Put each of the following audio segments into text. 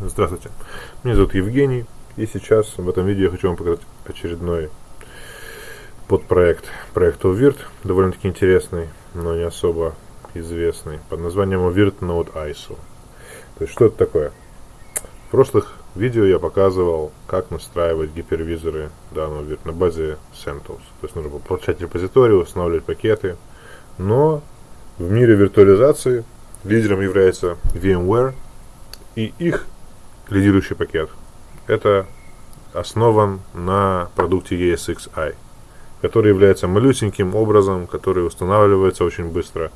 Здравствуйте, меня зовут Евгений, и сейчас в этом видео я хочу вам показать очередной подпроект проекта UVIRT, довольно-таки интересный, но не особо известный, под названием UVIRT Node ISO. То есть, что это такое? В прошлых видео я показывал, как настраивать гипервизоры данного UVIRT на базе CentOS. То есть, нужно получать репозитории, устанавливать пакеты, но в мире виртуализации лидером является VMware, и их лидирующий пакет это основан на продукте ESXi, который является малюсеньким образом, который устанавливается очень быстро,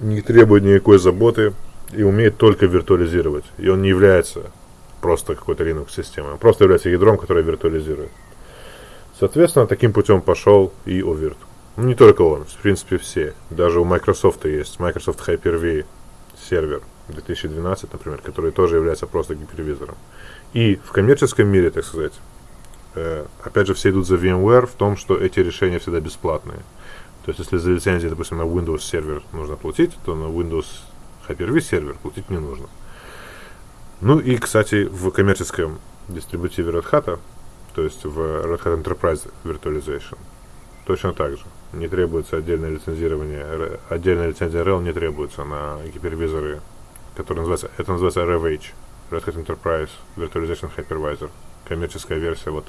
не требует никакой заботы и умеет только виртуализировать. И он не является просто какой-то Linux-системой, он просто является ядром, которое виртуализирует. Соответственно, таким путем пошел и OVIRT. Ну, не только он, в принципе, все. Даже у Microsoft есть Microsoft Hyper-V сервер 2012, например, который тоже является просто гипервизором. И в коммерческом мире, так сказать, э, опять же, все идут за VMware в том, что эти решения всегда бесплатные. То есть, если за лицензию, допустим, на Windows сервер нужно платить, то на Windows Hyper-V сервер платить не нужно. Ну и, кстати, в коммерческом дистрибутиве Red Hat, то есть в Red Hat Enterprise Virtualization, точно так же. Не требуется отдельное лицензирование, отдельная лицензия RHEL не требуется на гипервизоры, которые называются, это называется RevH, Red Hat Enterprise Virtualization Hypervisor, коммерческая версия, вот,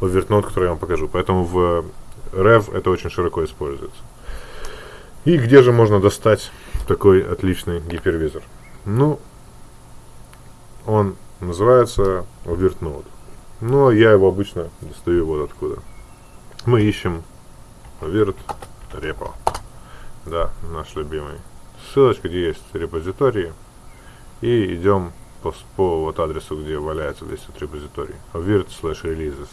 OverNode, которую я вам покажу. Поэтому в Rev это очень широко используется. И где же можно достать такой отличный гипервизор? Ну, он называется OverNode. Но я его обычно достаю вот откуда. Мы ищем Virt Repo. Да, наш любимый. Ссылочка, где есть репозитории. И идем по, по вот адресу, где валяется весь этот репозиторий. virt slash releases.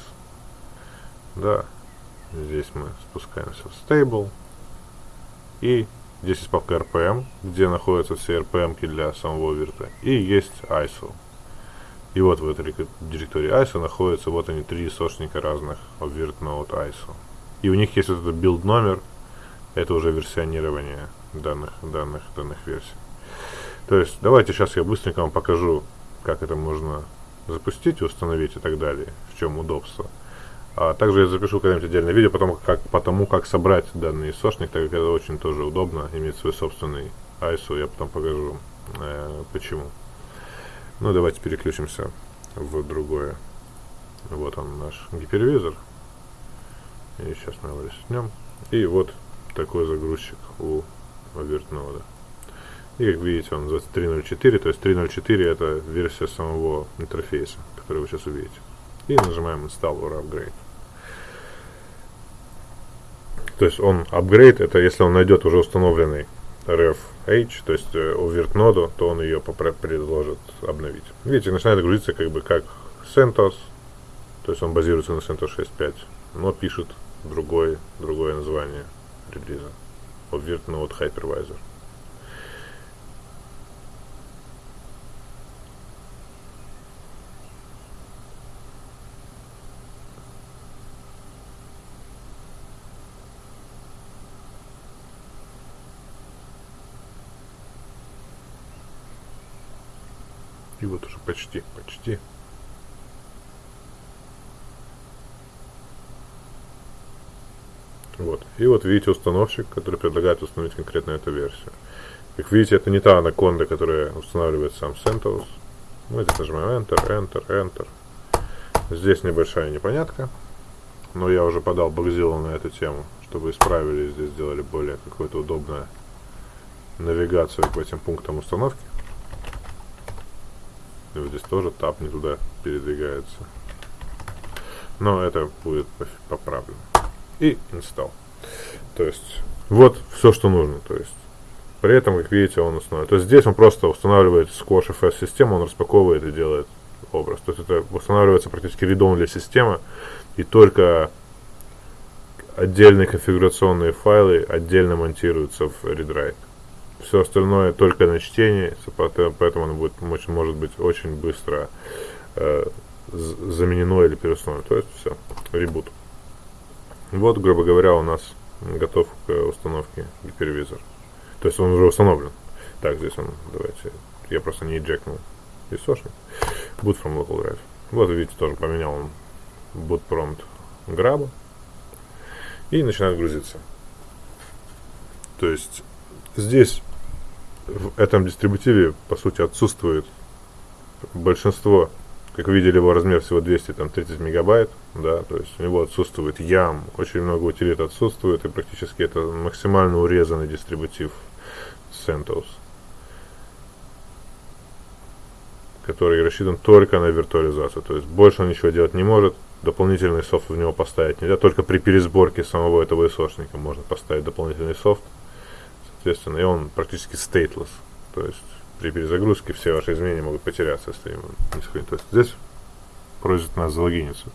Да, здесь мы спускаемся в stable. И здесь есть папка RPM, где находятся все RPM для самого вирта. И есть ISO. И вот в этой директории ISO находятся вот они три сошника разных virt node ISO. И у них есть вот этот build номер, это уже версионирование данных, данных, данных версий. То есть давайте сейчас я быстренько вам покажу, как это можно запустить, установить и так далее, в чем удобство. А также я запишу когда-нибудь отдельное видео потому как, потому как собрать данный сошник, так как это очень тоже удобно, иметь свой собственный ISO, я потом покажу э, почему. Ну давайте переключимся в другое. Вот он наш гипервизор. И сейчас мы его растянем. И вот такой загрузчик у вертнода. И как видите, он называется 3.0.4, то есть 3.0.4 это версия самого интерфейса, который вы сейчас увидите. И нажимаем Install or Upgrade. То есть он upgrade, это если он найдет уже установленный RFH, то есть э, overt ноду, то он ее предложит обновить. Видите, начинает грузиться как бы как CentOS, то есть он базируется на CentOS 6.5, но пишет другой, другое название релиза. Overt Node Hypervisor. И вот уже почти, почти. Вот. И вот видите установщик, который предлагает установить конкретно эту версию. Как видите, это не та анаконда, которая устанавливает сам CentOS. Мы здесь нажимаем Enter, Enter, Enter. Здесь небольшая непонятка. Но я уже подал Бакзилу на эту тему, чтобы исправили здесь сделали более какое-то удобное навигацию к этим пунктам установки. И вот здесь тоже тап не туда передвигается. Но это будет поправлено. И install. То есть, вот все, что нужно. То есть, при этом, как видите, он устанавливает. То есть, здесь он просто устанавливает Squash систему, он распаковывает и делает образ. То есть, это устанавливается практически редом для системы. И только отдельные конфигурационные файлы отдельно монтируются в read-write. Все остальное только на чтение, поэтому оно будет, может быть очень быстро э, заменено или переустановлено. То есть все, ребут. Вот, грубо говоря, у нас готов к установке гипервизор. То есть он уже установлен. Так, здесь он, давайте, я просто не эджекнул. источник. Boot from local drive. Вот видите, тоже поменял он boot prompt граба. И начинает грузиться. То есть здесь в этом дистрибутиве по сути отсутствует большинство. Как видели, его размер всего 230 мегабайт, да, то есть у него отсутствует YAM, очень много утилит отсутствует, и практически это максимально урезанный дистрибутив CentOS, который рассчитан только на виртуализацию, то есть больше он ничего делать не может, дополнительный софт в него поставить нельзя, только при пересборке самого этого исошника можно поставить дополнительный софт, соответственно, и он практически stateless, то есть при перезагрузке все ваши изменения могут потеряться, если не сохранить. То есть здесь просит нас залогиниться.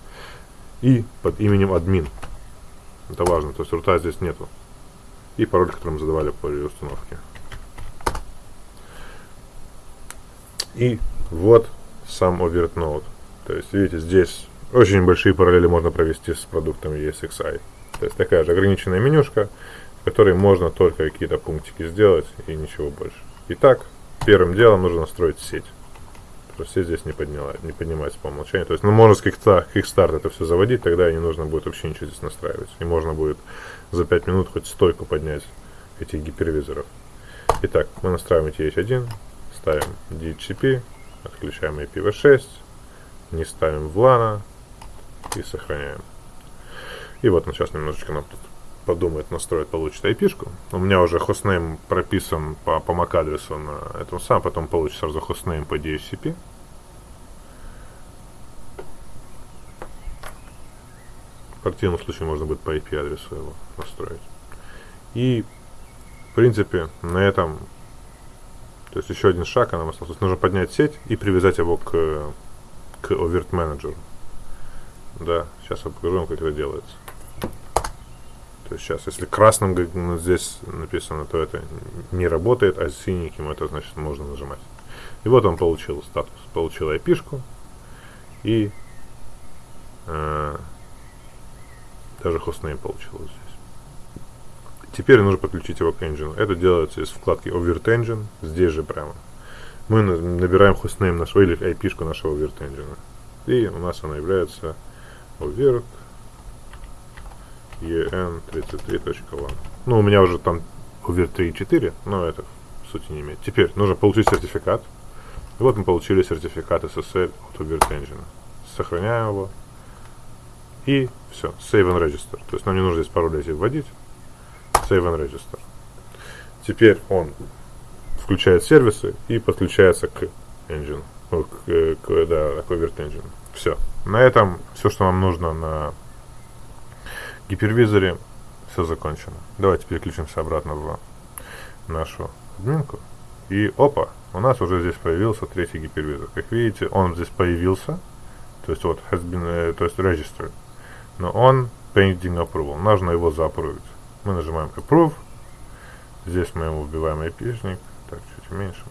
И под именем админ. Это важно, то есть рута здесь нету. И пароль, который мы задавали по установке. И вот сам overt node. То есть, видите, здесь очень большие параллели можно провести с продуктами ESXi. То есть такая же ограниченная менюшка, которой можно только какие-то пунктики сделать и ничего больше. Итак, первым делом нужно настроить сеть. Сеть здесь не, подняла, не поднимается по умолчанию. То есть, ну, можно с Kickstart это все заводить, тогда не нужно будет вообще ничего здесь настраивать. И можно будет за 5 минут хоть стойку поднять этих гипервизоров. Итак, мы настраиваем TH1, ставим DHCP, отключаем IPv6, не ставим VLAN и сохраняем. И вот он сейчас немножечко нам тут подумает, настроит, получит IP-шку. У меня уже хостнейм прописан по, по MAC-адресу на этом самом, потом получится сразу хостнейм по DHCP. В противном случае можно будет по IP-адресу его настроить. И, в принципе, на этом, то есть еще один шаг нам остался. Нужно поднять сеть и привязать его к, к Overt Manager. Да, сейчас я покажу вам, как это делается. То есть сейчас, если красным ну, здесь написано, то это не работает, а синеньким это значит можно нажимать. И вот он получил статус, получил IP-шку и э, даже хостнейм получил здесь. Теперь нужно подключить его к engine. Это делается из вкладки Overt Engine, здесь же прямо. Мы набираем хостнейм нашего или IP-шку нашего Overt Engine. И у нас она является Overt en33.1. Ну, у меня уже там UVER 3.4, но это в сути не имеет. Теперь нужно получить сертификат. И вот мы получили сертификат SSL от UVER Engine. Сохраняем его. И все, Save and Register. То есть нам не нужно здесь пароль эти вводить. Save and Register. Теперь он включает сервисы и подключается к engine. К, к, да, к Overt Engine. Все. На этом все, что нам нужно на гипервизоре все закончено. Давайте переключимся обратно в нашу админку. И опа, у нас уже здесь появился третий гипервизор. Как видите, он здесь появился, то есть вот has been, э, то есть registered, но он pending approval. Нужно его заапрувить. Мы нажимаем approve. Здесь мы ему вбиваем IP-шник. Так, чуть меньше.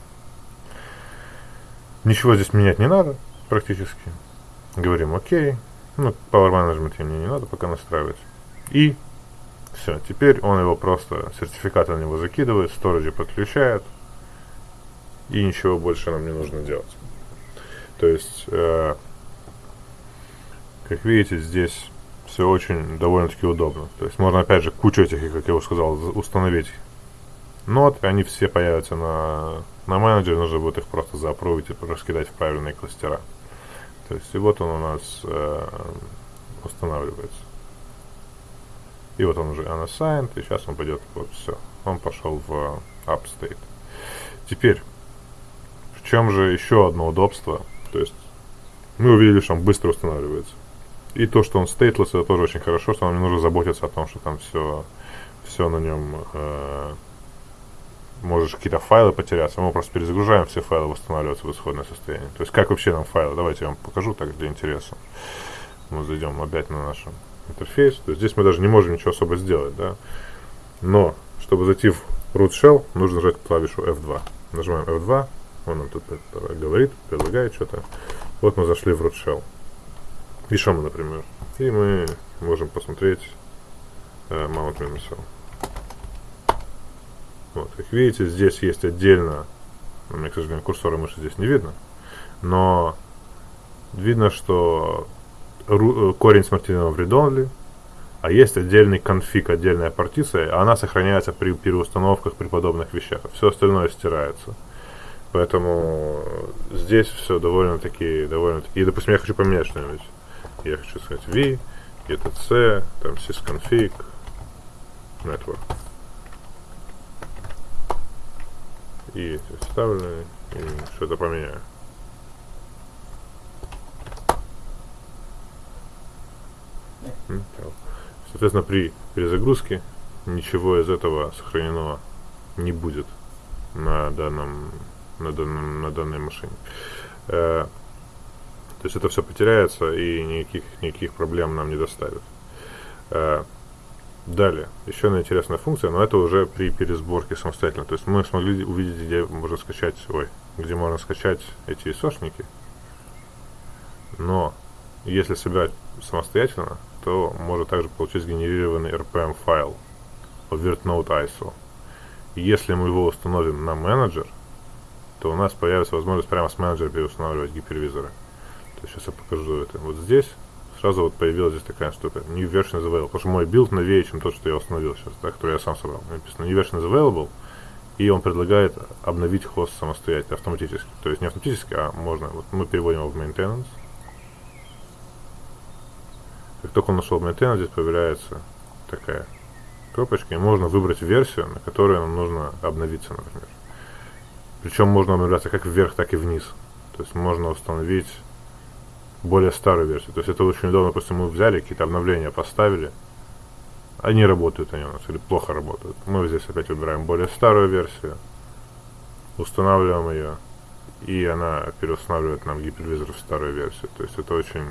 Ничего здесь менять не надо, практически. Говорим ОК. Ну, Power Management мне не надо пока настраивать. И все, теперь он его просто, сертификат на него закидывает, сториджи подключает, и ничего больше нам не нужно делать. То есть, э, как видите, здесь все очень довольно-таки удобно. То есть можно опять же кучу этих, как я уже сказал, установить нот, они все появятся на, на менеджере, нужно будет их просто заапрувить и раскидать в правильные кластера. То есть и вот он у нас э, устанавливается. И вот он уже unassigned, и сейчас он пойдет, вот все, он пошел в upstate. Теперь, в чем же еще одно удобство? То есть, мы увидели, что он быстро устанавливается. И то, что он stateless, это тоже очень хорошо, что нам не нужно заботиться о том, что там все, все на нем э, можешь какие-то файлы потеряться. Мы просто перезагружаем, все файлы восстанавливаются в исходное состояние. То есть, как вообще нам файлы? Давайте я вам покажу так для интереса. Мы зайдем опять на нашу интерфейс. То здесь мы даже не можем ничего особо сделать, да. Но, чтобы зайти в root shell, нужно нажать клавишу F2. Нажимаем F2, он нам тут говорит, предлагает что-то. Вот мы зашли в root shell. Мы, например? И мы можем посмотреть э, Mount Minusel. Вот, как видите, здесь есть отдельно, у меня, к сожалению, курсора мыши здесь не видно, но видно, что корень смертельного в read а есть отдельный конфиг, отдельная партиция, она сохраняется при переустановках, при подобных вещах. Все остальное стирается. Поэтому здесь все довольно-таки, довольно-таки. И, допустим, я хочу поменять что-нибудь. Я хочу сказать v, etc, там sysconfig, network. И вставлены, и что-то поменяю. Соответственно, при перезагрузке ничего из этого сохранено не будет на данном на, данном, на данной машине. Э, то есть это все потеряется и никаких, никаких проблем нам не доставит. Э, далее, еще одна интересная функция, но это уже при пересборке самостоятельно. То есть мы смогли увидеть, где можно скачать, ой, где можно скачать эти исошники. Но если собирать самостоятельно, то может также получить сгенерированный RPM файл по VirtNote ISO. Если мы его установим на менеджер, то у нас появится возможность прямо с менеджера переустанавливать гипервизоры. То есть сейчас я покажу это. Вот здесь сразу вот появилась здесь такая штука. New version is available. Потому что мой билд новее, чем тот, что я установил сейчас, да, который я сам собрал. Написано New version is available. И он предлагает обновить хост самостоятельно, автоматически. То есть не автоматически, а можно. Вот мы переводим его в maintenance. Как только он ушел в maintenance, здесь появляется такая кнопочка. И можно выбрать версию, на которую нам нужно обновиться, например. Причем можно обновляться как вверх, так и вниз. То есть можно установить более старую версию. То есть это очень удобно, допустим, мы взяли какие-то обновления, поставили, они работают они у нас или плохо работают. Мы здесь опять выбираем более старую версию, устанавливаем ее, и она переустанавливает нам гипервизор в старую версию. То есть это очень,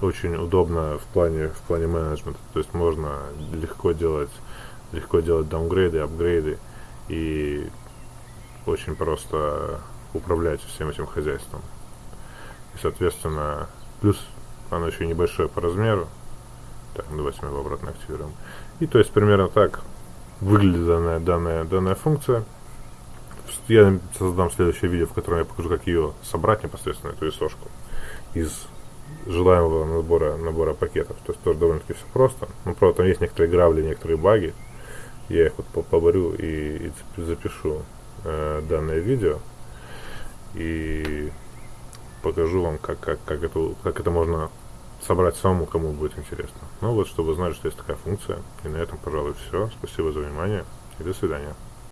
очень удобно в плане, в плане менеджмента. То есть можно легко делать, легко делать даунгрейды, апгрейды и очень просто управлять всем этим хозяйством. И, соответственно, плюс оно еще небольшое по размеру. Так, давайте мы его обратно активируем. И то есть примерно так выглядит данная, данная, данная функция. Я создам следующее видео, в котором я покажу, как ее собрать непосредственно, эту исошку, из желаемого набора, набора пакетов. То есть тоже довольно-таки все просто. Ну, правда, там есть некоторые гравли, некоторые баги. Я их вот поборю и, и запишу э, данное видео и покажу вам, как, как, как, это, как это можно собрать самому, кому будет интересно. Ну вот, чтобы знали, что есть такая функция. И на этом, пожалуй, все. Спасибо за внимание и до свидания.